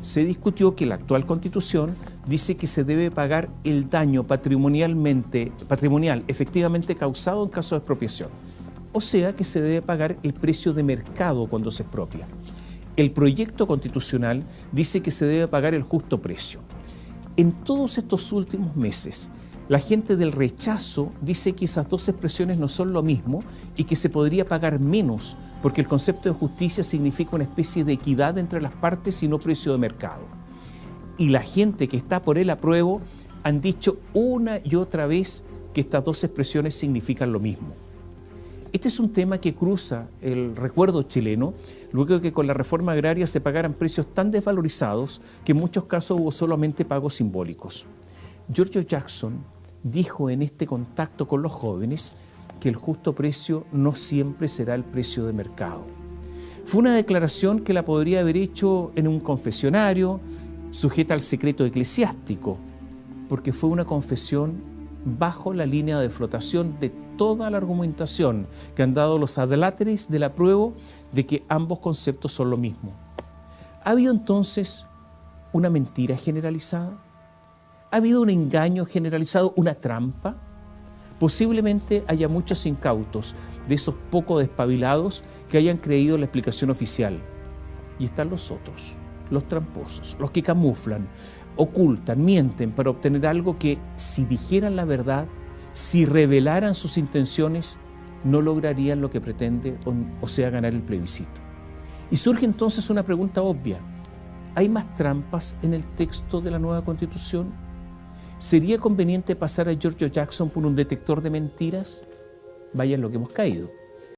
se discutió que la actual constitución dice que se debe pagar el daño patrimonialmente, patrimonial efectivamente causado en caso de expropiación. O sea que se debe pagar el precio de mercado cuando se expropia. El proyecto constitucional dice que se debe pagar el justo precio. En todos estos últimos meses, la gente del rechazo dice que esas dos expresiones no son lo mismo y que se podría pagar menos porque el concepto de justicia significa una especie de equidad entre las partes y no precio de mercado. Y la gente que está por el apruebo han dicho una y otra vez que estas dos expresiones significan lo mismo. Este es un tema que cruza el recuerdo chileno, luego de que con la reforma agraria se pagaran precios tan desvalorizados que en muchos casos hubo solamente pagos simbólicos. Giorgio Jackson dijo en este contacto con los jóvenes que el justo precio no siempre será el precio de mercado. Fue una declaración que la podría haber hecho en un confesionario, sujeta al secreto eclesiástico, porque fue una confesión bajo la línea de flotación de toda la argumentación que han dado los adláteres de la prueba de que ambos conceptos son lo mismo. ¿Ha habido entonces una mentira generalizada? ¿Ha habido un engaño generalizado, una trampa? Posiblemente haya muchos incautos, de esos poco despabilados, que hayan creído la explicación oficial. Y están los otros, los tramposos, los que camuflan, ocultan, mienten para obtener algo que, si dijeran la verdad, si revelaran sus intenciones, no lograrían lo que pretende, o sea, ganar el plebiscito. Y surge entonces una pregunta obvia. ¿Hay más trampas en el texto de la nueva Constitución? ¿Sería conveniente pasar a Giorgio Jackson por un detector de mentiras? Vaya en lo que hemos caído.